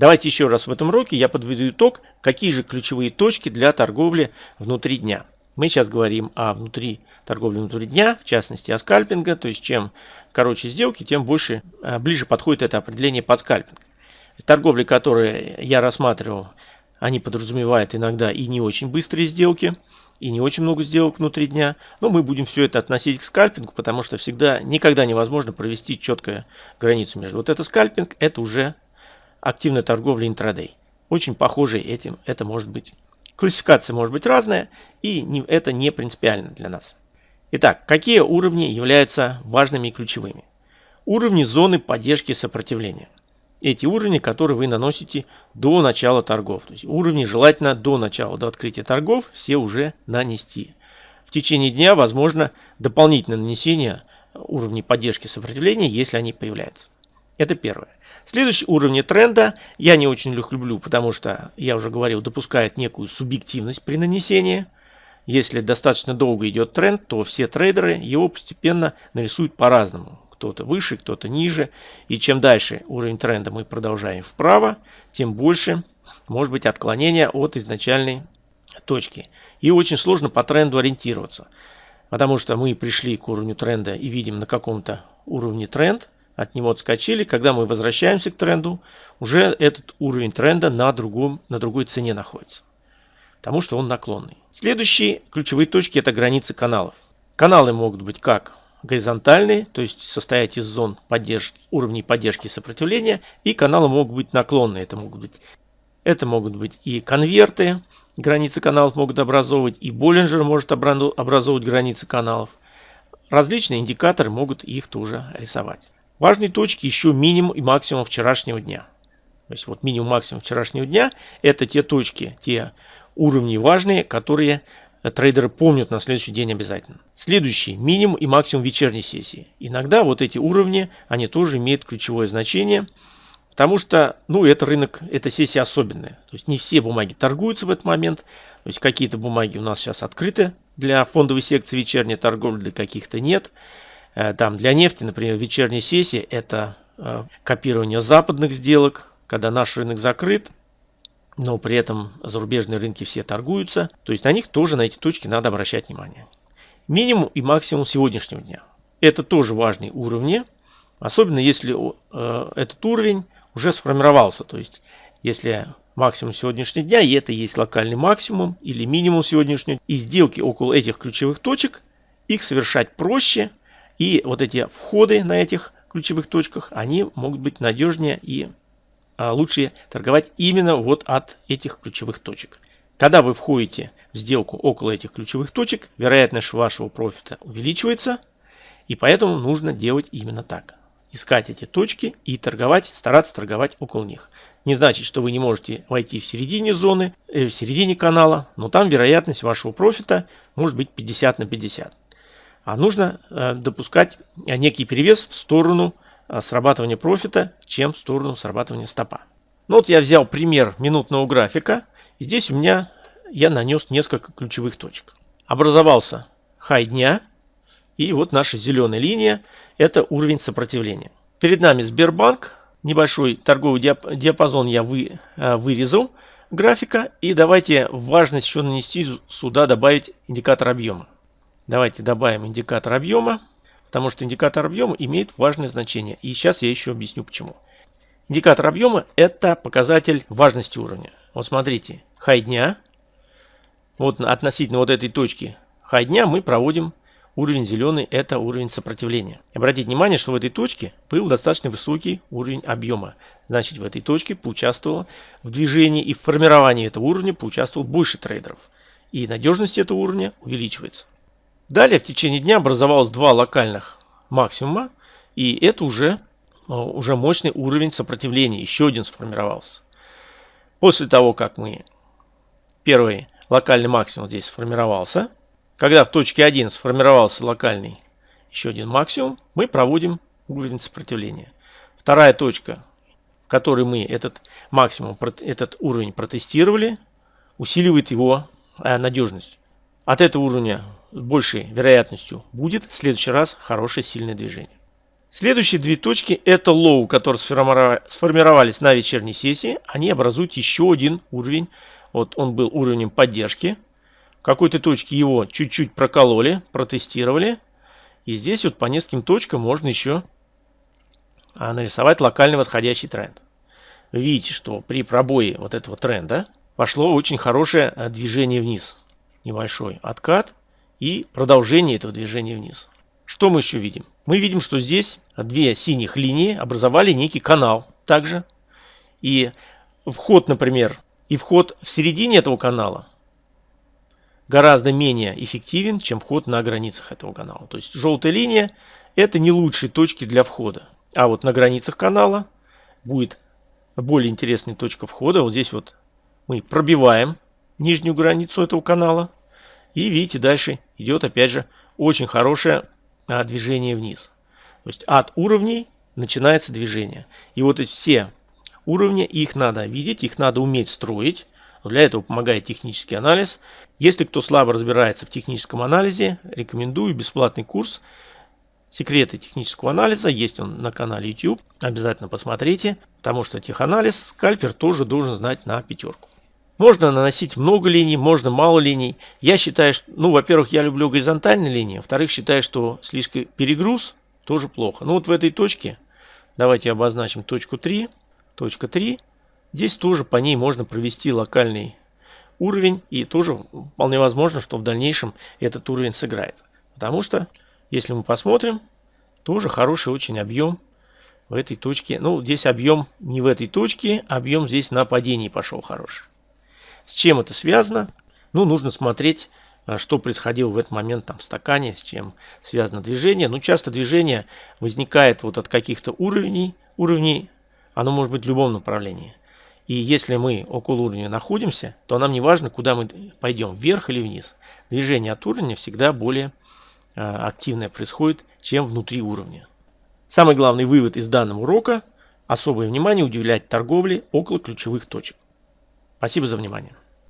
Давайте еще раз в этом уроке я подведу итог, какие же ключевые точки для торговли внутри дня. Мы сейчас говорим о внутри торговли внутри дня, в частности о скальпинга, то есть чем короче сделки, тем больше, э, ближе подходит это определение под скальпинг. Торговли, которые я рассматривал, они подразумевают иногда и не очень быстрые сделки, и не очень много сделок внутри дня. Но мы будем все это относить к скальпингу, потому что всегда, никогда невозможно провести четкую границу между. Вот это скальпинг, это уже активная торговля интрадей. Очень похожий этим это может быть. Классификация может быть разная, и не, это не принципиально для нас. Итак, какие уровни являются важными и ключевыми? Уровни зоны поддержки сопротивления эти уровни, которые вы наносите до начала торгов. То есть уровни желательно до начала, до открытия торгов все уже нанести. В течение дня возможно дополнительное нанесение уровней поддержки сопротивления, если они появляются. Это первое. Следующий уровень тренда я не очень люблю, потому что, я уже говорил, допускает некую субъективность при нанесении. Если достаточно долго идет тренд, то все трейдеры его постепенно нарисуют по-разному кто-то выше, кто-то ниже. И чем дальше уровень тренда мы продолжаем вправо, тем больше может быть отклонение от изначальной точки. И очень сложно по тренду ориентироваться. Потому что мы пришли к уровню тренда и видим на каком-то уровне тренд, от него отскочили. Когда мы возвращаемся к тренду, уже этот уровень тренда на, другом, на другой цене находится. Потому что он наклонный. Следующие ключевые точки это границы каналов. Каналы могут быть как горизонтальные, то есть состоять из зон поддержки, уровней поддержки и сопротивления, и каналы могут быть наклонные. Это могут быть, это могут быть и конверты, границы каналов могут образовывать, и Боллинджер может образовывать границы каналов. Различные индикаторы могут их тоже рисовать. Важные точки еще минимум и максимум вчерашнего дня. То есть вот минимум максимум вчерашнего дня это те точки, те уровни важные, которые трейдеры помнят на следующий день обязательно. Следующий минимум и максимум вечерней сессии. Иногда вот эти уровни, они тоже имеют ключевое значение, потому что, ну, это рынок, эта сессия особенная. То есть не все бумаги торгуются в этот момент. То есть какие-то бумаги у нас сейчас открыты для фондовой секции вечерней торговли, для каких-то нет. Э, там для нефти, например, вечерняя сессия – это э, копирование западных сделок, когда наш рынок закрыт, но при этом зарубежные рынки все торгуются. То есть на них тоже, на эти точки надо обращать внимание. Минимум и максимум сегодняшнего дня. Это тоже важные уровни, особенно если э, этот уровень уже сформировался. То есть если максимум сегодняшнего дня, и это есть локальный максимум или минимум сегодняшнего, и сделки около этих ключевых точек, их совершать проще, и вот эти входы на этих ключевых точках, они могут быть надежнее и а, лучше торговать именно вот от этих ключевых точек. Когда вы входите в сделку около этих ключевых точек, вероятность вашего профита увеличивается, и поэтому нужно делать именно так. Искать эти точки и торговать, стараться торговать около них. Не значит, что вы не можете войти в середине зоны, э, в середине канала, но там вероятность вашего профита может быть 50 на 50. А нужно э, допускать некий перевес в сторону Э, срабатывания профита, чем в сторону срабатывания стопа. Ну вот я взял пример минутного графика. И здесь у меня я нанес несколько ключевых точек. Образовался хай дня. И вот наша зеленая линия – это уровень сопротивления. Перед нами Сбербанк. Небольшой торговый диапазон я вы, э, вырезал графика. И давайте важность еще нанести сюда, добавить индикатор объема. Давайте добавим индикатор объема. Потому что индикатор объема имеет важное значение. И сейчас я еще объясню почему. Индикатор объема это показатель важности уровня. Вот смотрите, хай дня. Вот относительно вот этой точки хай дня мы проводим уровень зеленый, это уровень сопротивления. Обратите внимание, что в этой точке был достаточно высокий уровень объема. Значит, в этой точке поучаствовало в движении и в формировании этого уровня поучаствовал больше трейдеров. И надежность этого уровня увеличивается. Далее в течение дня образовалось два локальных максимума, и это уже, э, уже мощный уровень сопротивления, еще один сформировался. После того, как мы первый локальный максимум здесь сформировался, когда в точке 1 сформировался локальный еще один максимум, мы проводим уровень сопротивления. Вторая точка, в которой мы этот максимум, этот уровень протестировали, усиливает его э, надежность. От этого уровня большей вероятностью будет в следующий раз хорошее сильное движение. Следующие две точки это лоу, которые сформировались на вечерней сессии. Они образуют еще один уровень. Вот он был уровнем поддержки. В какой-то точке его чуть-чуть прокололи, протестировали. И здесь вот по нескольким точкам можно еще а, нарисовать локальный восходящий тренд. Вы видите, что при пробое вот этого тренда пошло очень хорошее а, движение вниз. Небольшой откат и продолжение этого движения вниз. Что мы еще видим? Мы видим, что здесь две синих линии образовали некий канал также. И вход, например, и вход в середине этого канала гораздо менее эффективен, чем вход на границах этого канала. То есть желтая линия это не лучшие точки для входа. А вот на границах канала будет более интересная точка входа. Вот здесь вот мы пробиваем нижнюю границу этого канала. И видите, дальше идет опять же очень хорошая а, движение вниз. То есть от уровней начинается движение. И вот эти все уровни, их надо видеть, их надо уметь строить. Для этого помогает технический анализ. Если кто слабо разбирается в техническом анализе, рекомендую бесплатный курс «Секреты технического анализа». Есть он на канале YouTube. Обязательно посмотрите, потому что теханализ скальпер тоже должен знать на пятерку. Можно наносить много линий, можно мало линий. Я считаю, что, ну, во-первых, я люблю горизонтальные линии, во-вторых, считаю, что слишком перегруз тоже плохо. Ну, вот в этой точке, давайте обозначим точку 3, точка 3. Здесь тоже по ней можно провести локальный уровень, и тоже вполне возможно, что в дальнейшем этот уровень сыграет. Потому что, если мы посмотрим, тоже хороший очень объем в этой точке. Ну, здесь объем не в этой точке, объем здесь на падении пошел хороший. С чем это связано? Ну, нужно смотреть, а, что происходило в этот момент там в стакане, с чем связано движение. Ну, часто движение возникает вот от каких-то уровней, уровней, оно может быть в любом направлении. И если мы около уровня находимся, то нам не важно, куда мы пойдем, вверх или вниз. Движение от уровня всегда более э, активное происходит, чем внутри уровня. Самый главный вывод из данного урока – особое внимание уделять торговле около ключевых точек. Спасибо за внимание.